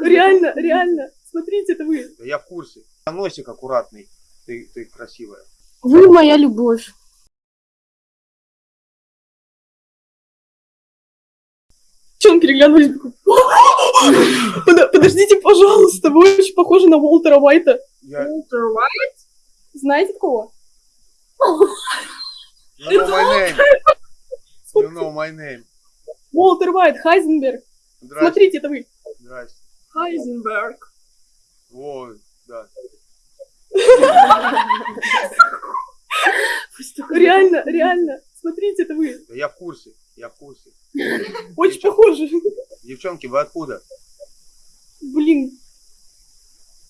Реально, реально. Смотрите, это вы. Да Я в курсе. Носик аккуратный. Ты, ты красивая. Вы моя любовь. Че он переглянулись? такой, «Под- Подождите, пожалуйста, вы очень похожи на Уолтера Уайта. Я... Уолтер Уайт? Знаете такого? You know my name. You know my name. Уолтер Уайт, Хайзенберг. Здрасте. Смотрите, это вы. Здрасте. Хайзенберг. Во, да. Реально, реально. Смотрите, это вы. Да Я в курсе. Я в курсе. Очень похожи. Девчонки, вы откуда? Блин.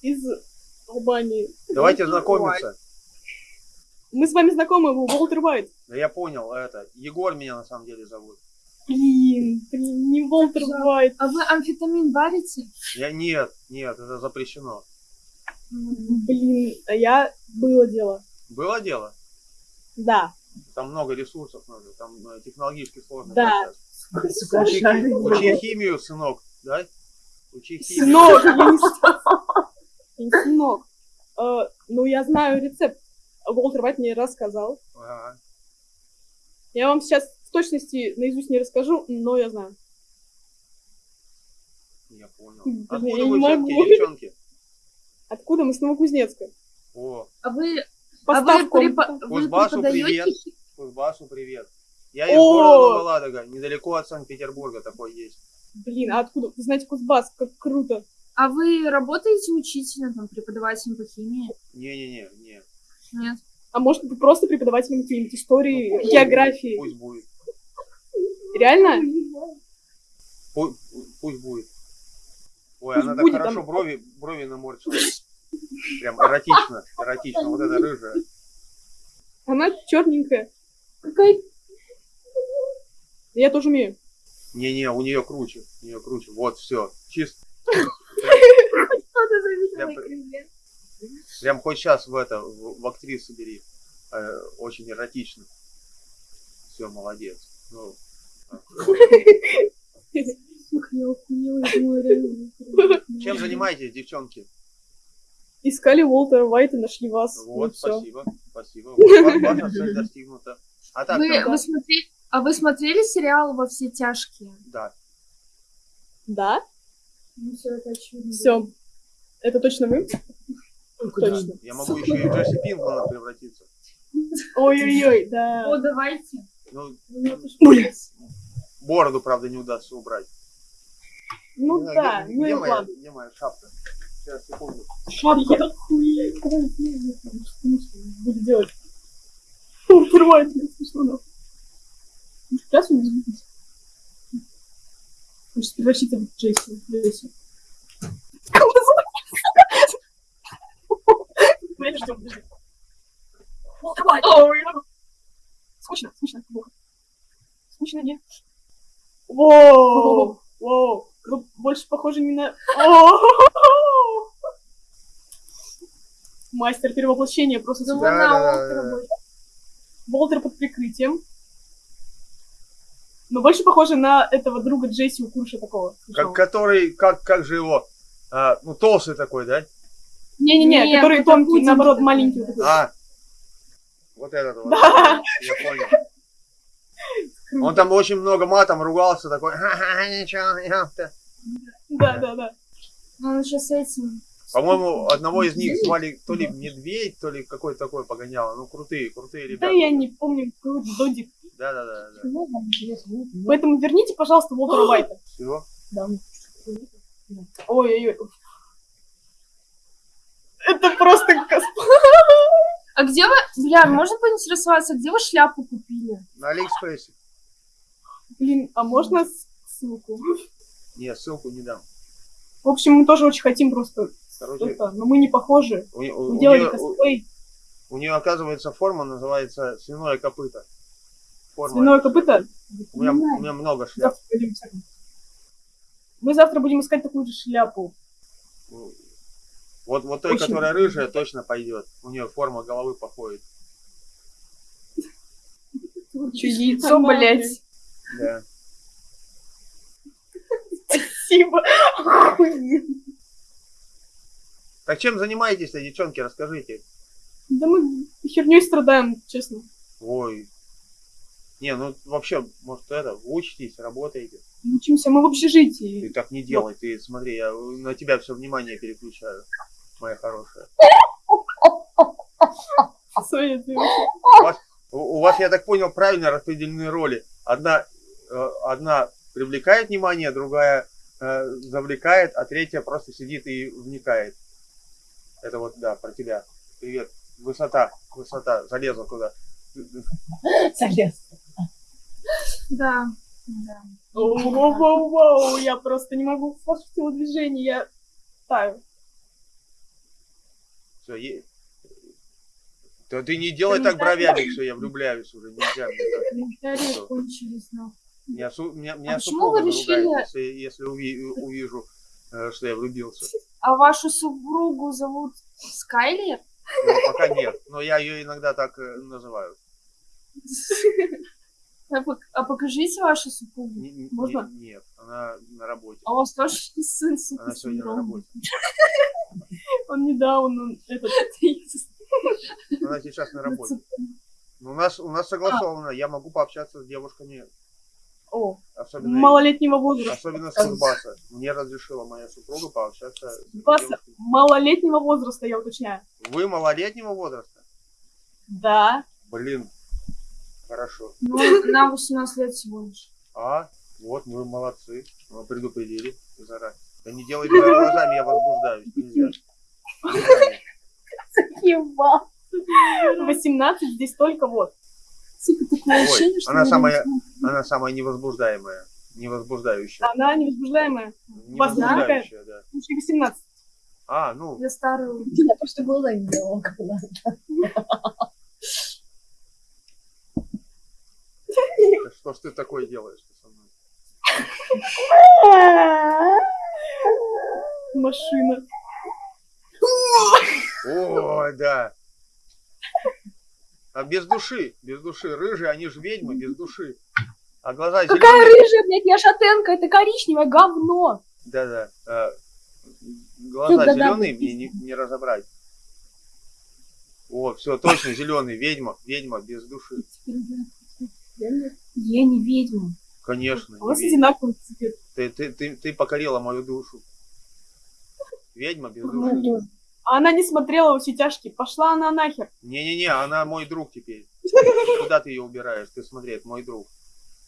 Из Албании. Давайте знакомиться. Мы с вами знакомы, Уолтер Уайт. Да я понял, это. Егор меня на самом деле зовут. Блин, блин, не Уолтер Уайт. А вы амфетамин варите? Я нет, нет, это запрещено. Блин, а я было дело. Было дело? Да. Там много ресурсов нужно, там э, технологически сложно. Да. Учи, учи химию, сынок, да? Учи химию. Сынок, я не сынок. Э, Ну, я знаю рецепт. Уолтер Уайт мне рассказал. Ага. Я вам сейчас точности наизусть не расскажу, но я знаю. Я понял. Блин, Откуда я вы могу. девчонки? Откуда мы с Новокузнецка? О, А вы, а вы, Поставку. препо- вы Кузбассу преподаете? привет. Кузбассу привет. Я из О! города Новоладога, недалеко от Санкт-Петербурга такой есть. Блин, а откуда? Вы знаете Кузбасс, как круто. А вы работаете учителем, там, преподавателем по химии? Не-не-не, не. Нет. А может, вы просто преподавателем какой-нибудь истории, Ну, пусть географии? Пусть будет. Реально? Пу- Пусть, будет. Ой, Пусть она так будет, хорошо там- брови, брови наморщила. Прям эротично, эротично. Вот это рыжая. Она черненькая. Какая... Я тоже умею. Не-не, у нее круче. У нее круче. Вот, все. Чисто. Прям хоть сейчас в это, в, в актрису бери. Э, очень эротично. Все, молодец. Ну, Чем занимаетесь, девчонки? Искали Уолтера Уайта, нашли вас. ну Вот, спасибо, спасибо. Вот, цель достигнута. А так, Вы, вы смотри- А вы смотрели сериал «Во все тяжкие»? да. Да? Ну, все это очевидно. Все. Это точно вы? Точно. Я могу еще и в Джесси Пинкмана превратиться. Ой-ой-ой, да. О, давайте. Ну, Блин. Бороду, правда, не удастся убрать. Ну знаю, да, где, ну и где моя, ладно. где моя шапка? Сейчас, секунду. Шапка. Охуеть. Что буду делать? Блин, смешно нахуй. Ну, Сейчас он извинитесь. Он сейчас превратится в Джейси. Джейси. Подожди, подожди. Уайт. Ой, Скучно, скучно, плохо. Скучно, нет. Воу, воу. Вы больше похожи не на... Мастер перевоплощения просто Да, на Уолтера. Волтер под прикрытием. Но больше похоже на этого друга Джесси у Курша такого. Как, который, как, как же его? А, ну, толстый такой, да? Не-не-не, Не, который тонкий, наоборот, такой. маленький. А, вот этот вот. Да. Я понял. Он там очень много матом ругался, такой, ха-ха, ничего, ёпта». Да, да, да. Он еще с этим. По-моему, одного из них звали то ли Медведь, то ли какой-то такой погоняло. Ну, крутые, крутые Да ребята. я не помню, какой Додик. Да, да, да, да. Поэтому верните, пожалуйста, Волтера Вайта. Все. Ой-ой-ой. Это просто А где вы, бля, можно поинтересоваться, где вы шляпу купили? На Алиэкспрессе. Блин, а можно ссылку? Не, ссылку не дам. В общем, мы тоже очень хотим просто Короче, что-то, но мы не похожи. у, у- Мы у делали нее, косплей. у нее, оказывается, форма называется свиное копыто. Форма. Свиное копыто. У меня, у меня много шляп. Завтра пойдем. Мы завтра будем искать такую же шляпу. Вот, вот той, Очень. которая рыжая, точно пойдет. У нее форма головы походит. Че, яйцо, блядь. Да. Спасибо. Охуенно. Так чем занимаетесь-то, девчонки, расскажите. Да мы херней страдаем, честно. Ой. Не, ну вообще, может это, учитесь, работаете. Учимся мы в Ты общежитии. так не делай, ты смотри, я на тебя все внимание переключаю, моя хорошая. Ты У вас, у вас, я так понял, правильно распределены роли. Одна, одна привлекает внимание, другая э, завлекает, а третья просто сидит и вникает. Это вот, да, про тебя. Привет. Высота, высота, залезла туда. Залез. Да. Да. Воу-воу-воу, я просто не могу слушать телодвижение, я таю. Все, е... Да ты не делай так бровями, что я влюбляюсь уже, нельзя мне так. Комментарии кончились, ну. Меня, меня, меня А почему супруга вы решили- если, если уви- увижу, э, что я влюбился. А вашу супругу зовут Скайлер? Ну, пока нет, но я ее иногда так э, называю. А а покажите вашу супругу. Не- Можно? не- нет, она на работе. А у вас тоже сын с Она сегодня на работе. Он недавно, он этот... Она сейчас на работе. Ну, У нас, у нас согласовано, я могу пообщаться с девушками, О, особенно, малолетнего возраста. особенно с Кузбасса. Мне разрешила моя супруга пообщаться с Кузбасса? Малолетнего возраста, я уточняю. Вы малолетнего возраста? Да. Блин, хорошо. Ну, нам 18 лет всего лишь. А, вот мы молодцы. Мы предупредили заранее. Да не делай перед глазами, я возбуждаюсь. Нельзя. Еба. 18, здесь только вот. Типа такое Ой, ощущение, что она самая- Она самая невозбуждаемая. Невозбуждающая. Она невозбуждаемая. Невозбуждающая, да. Лучше 18. А, ну, для старую. Я просто глаза не так что ж ты такое делаешь со мной? Машина. О, да. А без души, без души. Рыжие, они же ведьмы, без души. А глаза Какая зеленые. рыжая, блядь, я шатенка, это коричневое говно. Да-да. а, глаза Да-да, зеленые, да. мне не, не разобрать. О, все, точно, зеленый, ведьма, ведьма без души. Я не ведьма. Конечно, У вас одинаковый цвет. Ты, ты, ты, ты покорила мою душу. Ведьма без души. А она не смотрела во все тяжкие. Пошла она нахер. Не-не-не, она мой друг теперь. Куда ты ее убираешь? Ты смотри, это мой друг.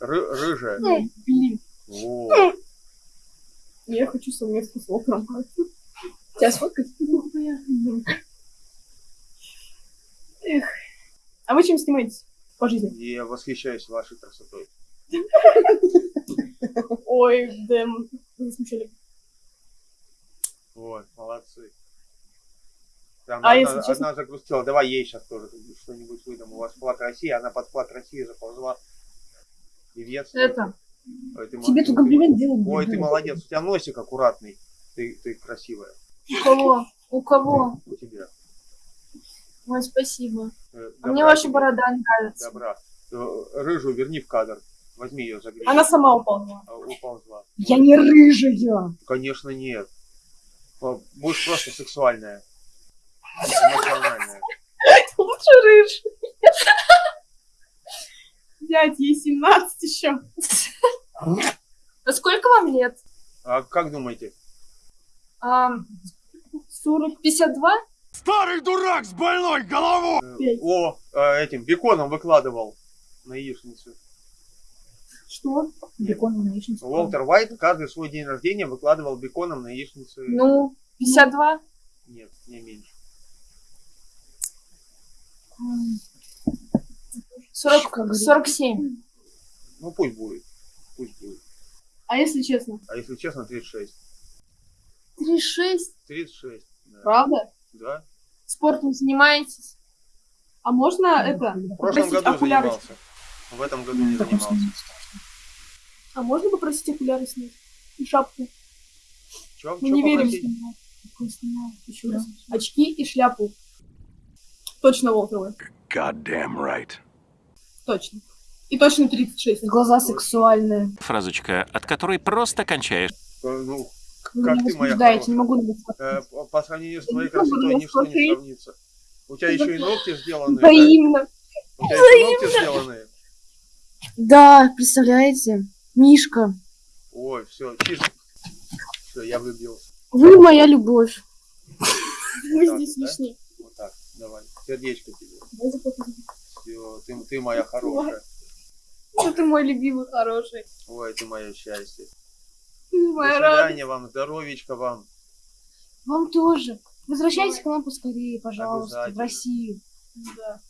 Ры- рыжая. Блин. О, Я хочу совместно с Волком. Тебя сфоткать? Эх. А вы чем снимаетесь по жизни? я восхищаюсь вашей красотой. Ой, Дэм, вы смущали. Вот, молодцы. Там А одна, если честно? одна загрустила. Давай ей сейчас тоже что-нибудь выдам. У вас флаг России, она под флаг России заползла. Певец. Это. Ой, ты, Тебе тут комплимент делать Ой, ты молодец. У тебя носик аккуратный. Ты, ты красивая. У кого? У кого? У тебя. Ой, спасибо. Э, А добра мне ваша борода нравится. Добра. Э, Рыжую верни в кадр. Возьми ее за гребень. Она сама упала. А, Уползла. Я не рыжая. Конечно, нет. Будешь просто сексуальная. Лучше рыж. Дядь, ей 17 еще. А сколько вам лет? А как думаете? А, 40. 52? Старый дурак с больной головой! Пять. О, э, этим беконом выкладывал на яичницу. Что? Бекон на яичницу. Уолтер Уайт каждый свой день рождения выкладывал беконом на яичницу. Ну, 52? Нет, не меньше. 40, 47. Ну пусть будет. Пусть будет. А если честно? А если честно, 36. 36. 36. Да. Правда? Да. Спортом занимаетесь? А можно это В прошлом попросить году окуляры? занимался. В этом году не занимался. А можно попросить окуляры снять? И шапку? Чё, Мы чё не верим. попросить? Еще раз. Очки и шляпу. Точно Волтеры. Goddamn right. Точно. И точно 36. Глаза сексуальные. Фразочка, от которой просто кончаешь. Ну, Вы Как ты, моя хорошая. не могу э, по- сравнению с твоей красотой ничто не сравнится. У тебя еще и ногти сделаны. да? Взаимно. У тебя еще ногти сделаны. Да, представляете? Мишка, Ой, все, чиж. Все, я влюбился. вы моя любовь. Мы здесь да? лишние. Вот так, давай. Сердечко тебе. Все, ты, ты моя хорошая. Ну, ты мой любимый, хороший. Ой, ты мое счастье. Ты До моя радость. свидания вам, здоровичка вам. Вам тоже. Возвращайтесь к нам поскорее, пожалуйста, в. Россию. Да.